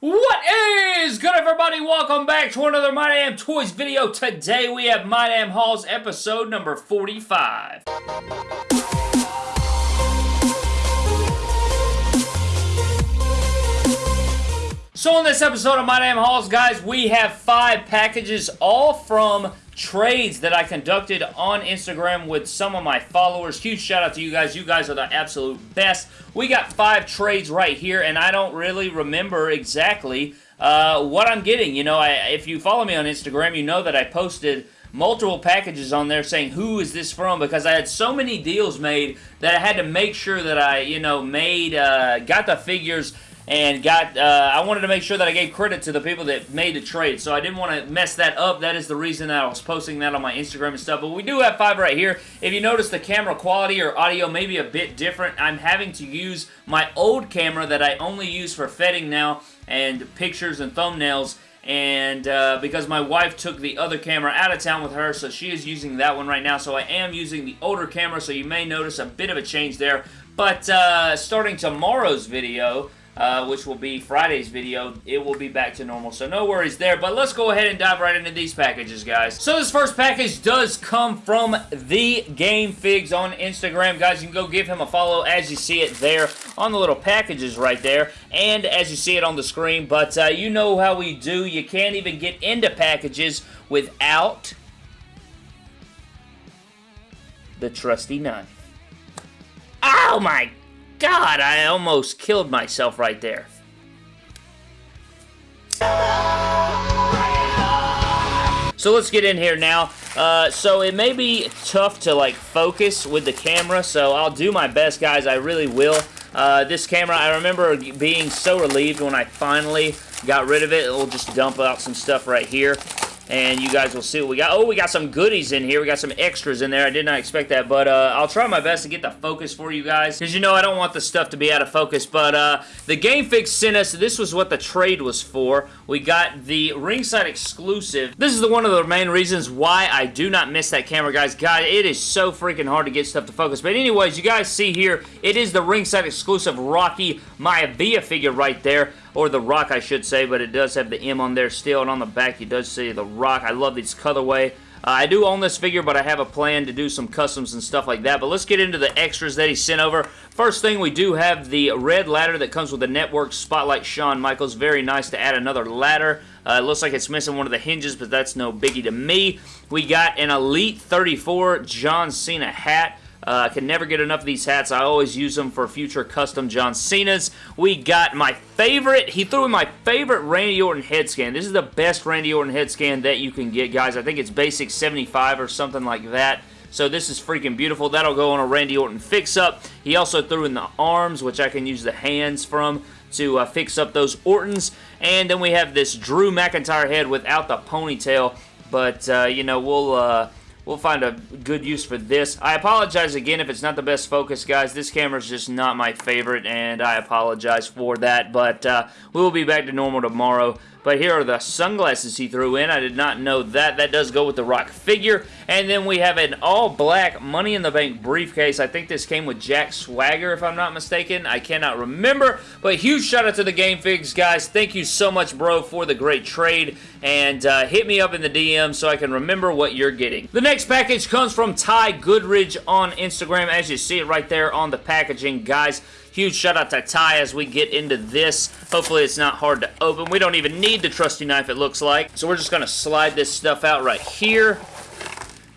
What is good everybody? Welcome back to another My Damn Toys video. Today we have My Damn Hauls episode number 45. So in this episode of My Damn Hauls, guys, we have five packages, all from trades that I conducted on Instagram with some of my followers. Huge shout out to you guys. You guys are the absolute best. We got five trades right here, and I don't really remember exactly uh, what I'm getting. You know, I, if you follow me on Instagram, you know that I posted multiple packages on there saying who is this from because I had so many deals made that I had to make sure that I, you know, made, uh, got the figures and got, uh, I wanted to make sure that I gave credit to the people that made the trade, so I didn't want to mess that up. That is the reason that I was posting that on my Instagram and stuff, but we do have five right here. If you notice the camera quality or audio may be a bit different, I'm having to use my old camera that I only use for fetting now and pictures and thumbnails and uh, because my wife took the other camera out of town with her, so she is using that one right now, so I am using the older camera, so you may notice a bit of a change there, but uh, starting tomorrow's video, uh, which will be Friday's video, it will be back to normal. So no worries there. But let's go ahead and dive right into these packages, guys. So this first package does come from the Game Figs on Instagram. Guys, you can go give him a follow as you see it there on the little packages right there. And as you see it on the screen. But uh, you know how we do. You can't even get into packages without the trusty knife. Oh my God, I almost killed myself right there. So let's get in here now. Uh, so it may be tough to like focus with the camera, so I'll do my best, guys. I really will. Uh, this camera, I remember being so relieved when I finally got rid of it. It'll just dump out some stuff right here and you guys will see what we got. Oh, we got some goodies in here. We got some extras in there. I did not expect that, but uh, I'll try my best to get the focus for you guys, because you know I don't want the stuff to be out of focus, but uh, the Game Figs sent us, this was what the trade was for. We got the ringside exclusive. This is the, one of the main reasons why I do not miss that camera, guys. God, it is so freaking hard to get stuff to focus, but anyways, you guys see here, it is the ringside exclusive Rocky Maivia figure right there or the Rock, I should say, but it does have the M on there still, and on the back you does see the Rock. I love this colorway. Uh, I do own this figure, but I have a plan to do some customs and stuff like that. But let's get into the extras that he sent over. First thing, we do have the red ladder that comes with the Network Spotlight Shawn Michaels. Very nice to add another ladder. Uh, it looks like it's missing one of the hinges, but that's no biggie to me. We got an Elite 34 John Cena hat. Uh, I can never get enough of these hats. I always use them for future custom John Cena's. We got my favorite, he threw in my favorite Randy Orton head scan. This is the best Randy Orton head scan that you can get, guys. I think it's basic 75 or something like that. So this is freaking beautiful. That'll go on a Randy Orton fix-up. He also threw in the arms, which I can use the hands from to uh, fix up those Ortons. And then we have this Drew McIntyre head without the ponytail. But, uh, you know, we'll... We'll find a good use for this. I apologize again if it's not the best focus, guys. This camera is just not my favorite, and I apologize for that. But uh, we will be back to normal tomorrow. But here are the sunglasses he threw in. I did not know that. That does go with the Rock figure. And then we have an all-black Money in the Bank briefcase. I think this came with Jack Swagger, if I'm not mistaken. I cannot remember. But huge shout out to the Game Figs, guys. Thank you so much, bro, for the great trade. And uh, hit me up in the DM so I can remember what you're getting. The next package comes from Ty Goodridge on Instagram. As you see it right there on the packaging, guys. Huge shout out to Ty as we get into this. Hopefully it's not hard to open. We don't even need the trusty knife it looks like. So we're just going to slide this stuff out right here.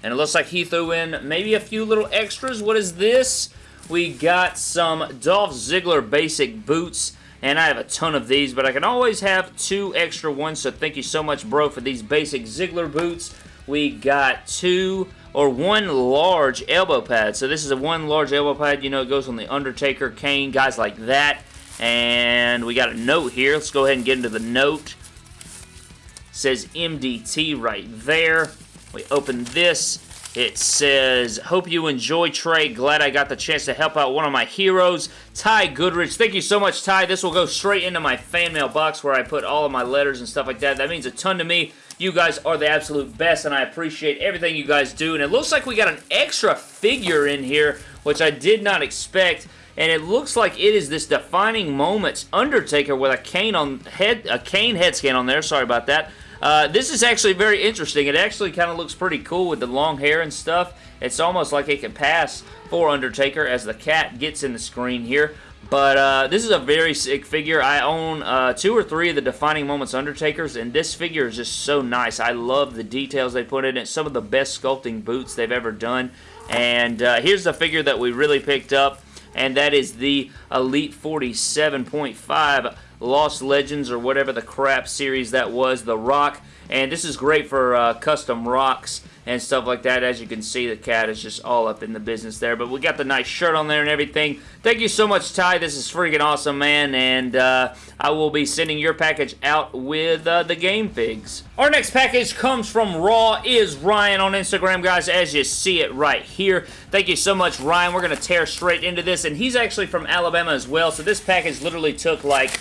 And it looks like he threw in maybe a few little extras. What is this? We got some Dolph Ziggler basic boots. And I have a ton of these, but I can always have two extra ones. So thank you so much, bro, for these basic Ziggler boots. We got two or one large elbow pad. So this is a one large elbow pad. You know, it goes on the Undertaker, Kane, guys like that. And we got a note here. Let's go ahead and get into the note. It says MDT right there. We open this. It says, hope you enjoy Trey. Glad I got the chance to help out one of my heroes, Ty Goodrich. Thank you so much, Ty. This will go straight into my fan mail box where I put all of my letters and stuff like that. That means a ton to me. You guys are the absolute best, and I appreciate everything you guys do. And it looks like we got an extra figure in here, which I did not expect. and it looks like it is this defining moments Undertaker with a Kane on head, a Kane head scan on there. Sorry about that. Uh, this is actually very interesting. It actually kind of looks pretty cool with the long hair and stuff. It's almost like it can pass for Undertaker as the cat gets in the screen here. But uh, this is a very sick figure. I own uh, two or three of the Defining Moments Undertakers, and this figure is just so nice. I love the details they put in it. Some of the best sculpting boots they've ever done. And uh, here's the figure that we really picked up, and that is the Elite 47.5 Lost Legends or whatever the crap series that was, The Rock. And this is great for uh, custom rocks and stuff like that. As you can see, the cat is just all up in the business there. But we got the nice shirt on there and everything. Thank you so much, Ty. This is freaking awesome, man. And uh, I will be sending your package out with uh, the game figs. Our next package comes from Raw is Ryan on Instagram, guys, as you see it right here. Thank you so much, Ryan. We're going to tear straight into this. And he's actually from Alabama as well. So this package literally took like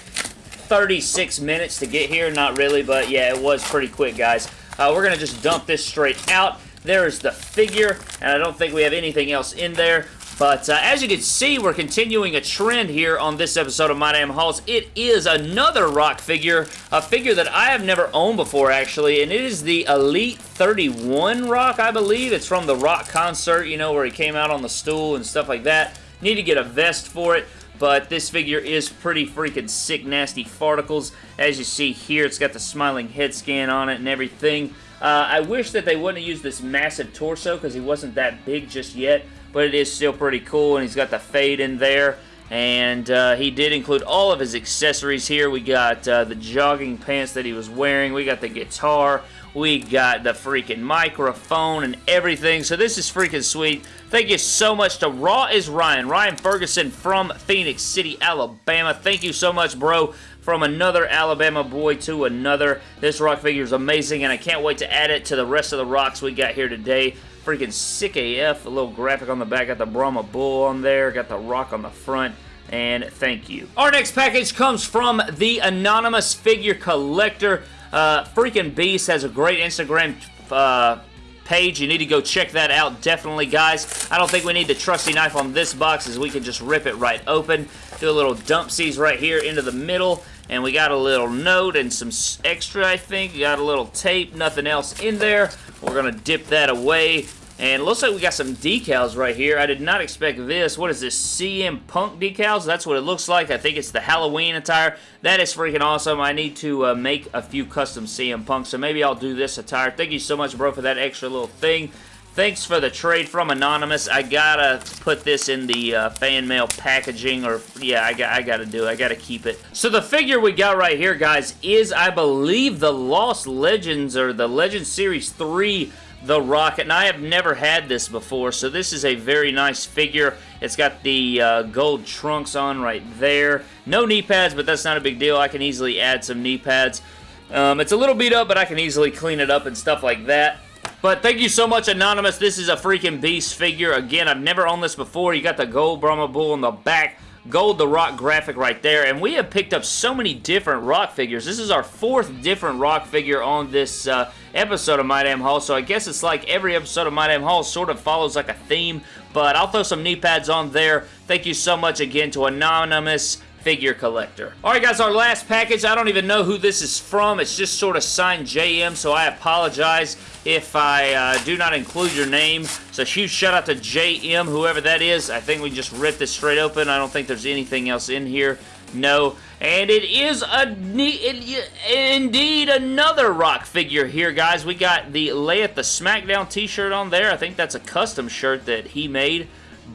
36 minutes to get here. Not really, but yeah, it was pretty quick, guys. Uh, we're going to just dump this straight out. There's the figure, and I don't think we have anything else in there. But uh, as you can see, we're continuing a trend here on this episode of My Damn Hauls. It is another rock figure, a figure that I have never owned before, actually, and it is the Elite 31 rock, I believe. It's from the rock concert, you know, where he came out on the stool and stuff like that. Need to get a vest for it but this figure is pretty freaking sick, nasty farticles. As you see here, it's got the smiling head scan on it and everything. Uh, I wish that they wouldn't have used this massive torso because he wasn't that big just yet, but it is still pretty cool, and he's got the fade in there. And uh, he did include all of his accessories here. We got uh, the jogging pants that he was wearing. We got the guitar. We got the freaking microphone and everything. So this is freaking sweet. Thank you so much to Raw is Ryan. Ryan Ferguson from Phenix City, Alabama. Thank you so much, bro. From another Alabama boy to another. This rock figure is amazing, and I can't wait to add it to the rest of the rocks we got here today. Freaking sick AF. A little graphic on the back. Got the Brahma Bull on there. Got the rock on the front and thank you. Our next package comes from the Anonymous Figure Collector. Uh, freaking Beast has a great Instagram uh, page. You need to go check that out, definitely, guys. I don't think we need the trusty knife on this box as we can just rip it right open. Do a little dumpsies right here into the middle. And we got a little note and some extra, I think. We got a little tape, nothing else in there. We're going to dip that away. And looks like we got some decals right here. I did not expect this. What is this? CM Punk decals? That's what it looks like. I think it's the Halloween attire. That is freaking awesome. I need to uh, make a few custom CM Punk, so maybe I'll do this attire. Thank you so much, bro, for that extra little thing. Thanks for the trade from Anonymous. I gotta put this in the uh, fan mail packaging, or yeah, I, got, I gotta do it. I gotta keep it. So the figure we got right here, guys, is, I believe, the Lost Legends, or the Legend Series 3 the Rocket. And I have never had this before, so this is a very nice figure. It's got the uh, gold trunks on right there. No knee pads, but that's not a big deal. I can easily add some knee pads. Um, it's a little beat up, but I can easily clean it up and stuff like that. But thank you so much, Anonymous. This is a freaking beast figure. Again, I've never owned this before. You got the gold Brahma Bull on the back. Gold the Rock graphic right there. And we have picked up so many different Rock figures. This is our fourth different Rock figure on this uh, episode of My Damn Haul. So I guess it's like every episode of My Damn Haul sort of follows like a theme. But I'll throw some knee pads on there. Thank you so much again to Anonymous figure collector. Alright guys, our last package, I don't even know who this is from. It's just sort of signed JM, so I apologize if I uh, do not include your name. So huge shout out to JM, whoever that is. I think we just ripped this straight open. I don't think there's anything else in here. No. And it is a it, indeed another rock figure here, guys. We got the Lay at the SmackDown t-shirt on there. I think that's a custom shirt that he made.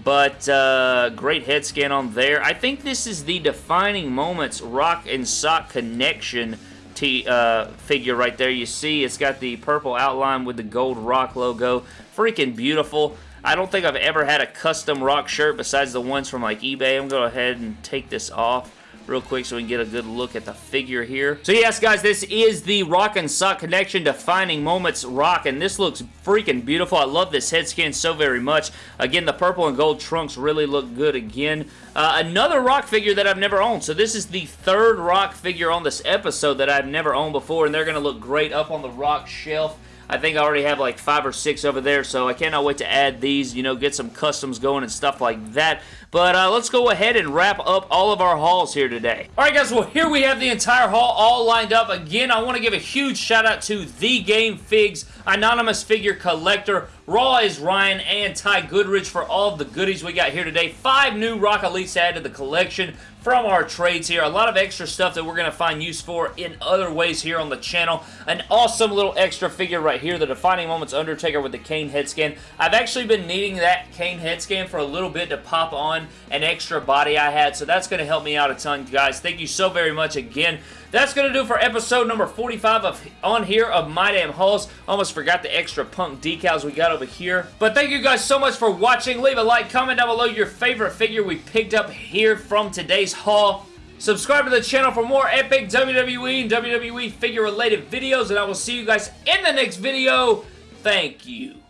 But uh, great head scan on there. I think this is the defining moments rock and sock connection T, uh, figure right there. You see it's got the purple outline with the gold rock logo. Freaking beautiful. I don't think I've ever had a custom rock shirt besides the ones from like eBay. I'm going to go ahead and take this off real quick so we can get a good look at the figure here. So yes, guys, this is the Rock and Sock Connection Defining Moments Rock, and this looks freaking beautiful. I love this head scan so very much. Again, the purple and gold trunks really look good again. Uh, another rock figure that I've never owned. So this is the third rock figure on this episode that I've never owned before, and they're going to look great up on the rock shelf. I think I already have like five or six over there, so I cannot wait to add these, you know, get some customs going and stuff like that. But uh, let's go ahead and wrap up all of our hauls here today. Alright guys, well here we have the entire haul all lined up. Again, I want to give a huge shout out to The Game Figs, Anonymous Figure Collector, Raw is Ryan, and Ty Goodrich for all of the goodies we got here today. Five new Rock Elites added to the collection from our trades here. A lot of extra stuff that we're going to find use for in other ways here on the channel. An awesome little extra figure right here, the Defining Moments Undertaker with the Kane head scan. I've actually been needing that Kane head scan for a little bit to pop on an extra body I had, so that's going to help me out a ton, guys. Thank you so very much again. That's going to do for episode number 45 of on here of My Damn Hauls. Almost forgot the extra punk decals we got over here. But thank you guys so much for watching. Leave a like, comment down below your favorite figure we picked up here from today's haul. Subscribe to the channel for more epic WWE and WWE figure related videos and I will see you guys in the next video. Thank you.